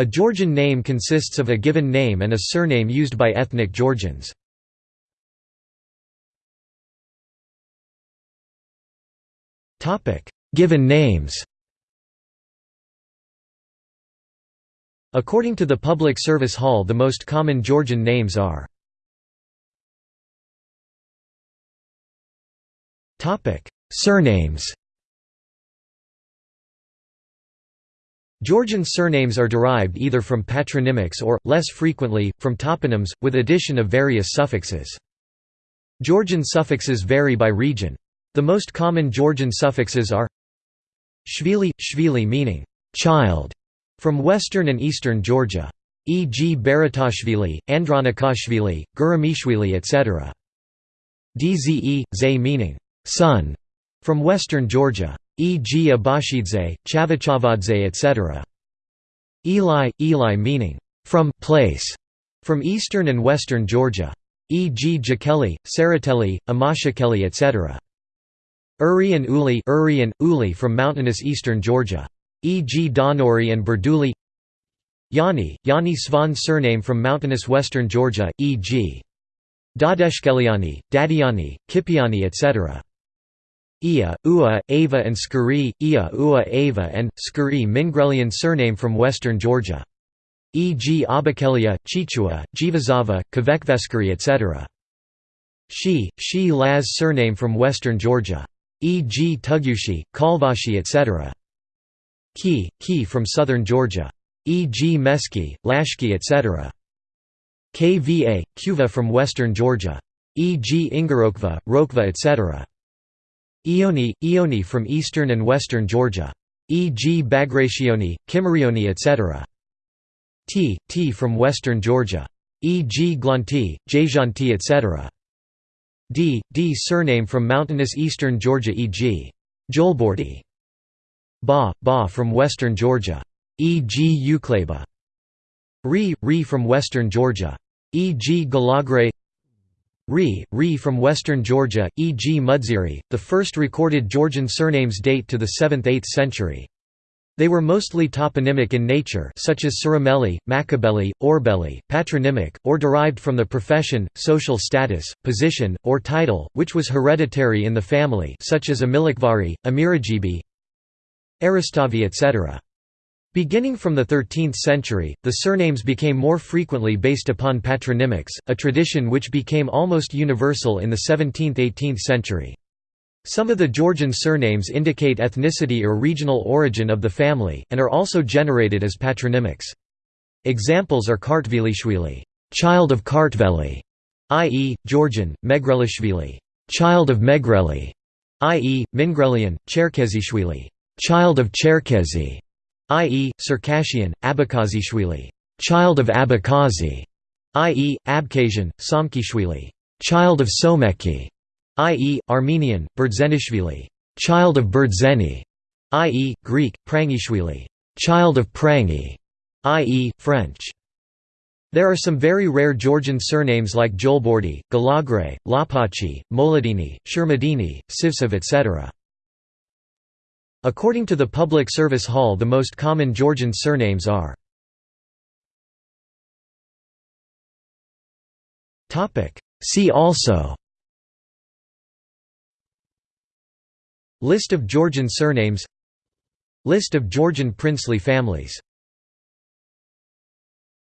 A Georgian name consists of a given name and a surname used by ethnic Georgians. Given names According to the Public Service Hall the most common Georgian names are Surnames Georgian surnames are derived either from patronymics or, less frequently, from toponyms, with addition of various suffixes. Georgian suffixes vary by region. The most common Georgian suffixes are shvili, shvili meaning child, from western and eastern Georgia. E.g. Baratashvili, Andronikashvili, Guramishvili etc. Dze, ze meaning son, from western Georgia e.g. Abashidze, Chavchavadze etc. Eli, Eli meaning, from place, from eastern and western Georgia. E.g. Jakeli, Saratelli, Amashukeli etc. Uri and Uli, Uri and Uli from mountainous eastern Georgia. E.g. Donori and Berduli Yani, Yani Svan surname from mountainous western Georgia, e.g. Dadeshkeliani, Dadiani, Kipiani etc. Ia, Ua, Ava and Skuri, Ia, Ua, Ava and, Skuri Mingrelian surname from western Georgia. E.g. Abakelia, Chichua, Jivazava, Kvekveskiri etc. She, She Laz surname from western Georgia. E.g. Tugushi, Kalvashi etc. Ki, Ki from southern Georgia. E.g. Meski, Lashki etc. Kva, Kuva from western Georgia. E.g. Ingorokva, Rokva etc. Ioni, Ioni from eastern and western Georgia. E.g. Bagrationi, Kimerioni etc. T, T from western Georgia. E.g. Glanti, Jajanti etc. D, D surname from mountainous eastern Georgia e.g. Jolbordi. Ba, Ba from western Georgia. E.g. Ukleba. Ri, Ri from western Georgia. E.g. Galagre Ri, Ri from western Georgia, e.g. Mudziri. The first recorded Georgian surnames date to the 7th–8th century. They were mostly toponymic in nature such as Surameli, Machabeli, Orbeli, patronymic, or derived from the profession, social status, position, or title, which was hereditary in the family such as Amilakhvari, Amirejibi, Eristavi etc. Beginning from the 13th century, the surnames became more frequently based upon patronymics, a tradition which became almost universal in the 17th–18th century. Some of the Georgian surnames indicate ethnicity or regional origin of the family, and are also generated as patronymics. Examples are Kartvelishvili, child of Kartveli, i.e., Georgian, Megrelishvili, child of Megreli, i.e., Mingrelian, Cherkezishvili, child of Cherkezi, i.e., Circassian, Abakazishvili, child of Abakazi, i.e., Abkhazian, Somkishvili, child of Someki, i.e., Armenian, Berdzenishvili, child of Berdzeni, i.e., Greek, Prangishvili, child of Prangi, i.e., French. There are some very rare Georgian surnames like Jolbordi, Galagre, Lapachi, Moladini, Shermadini, Sivsev etc. According to the Public Service Hall the most common Georgian surnames are See also List of Georgian surnames List of Georgian princely families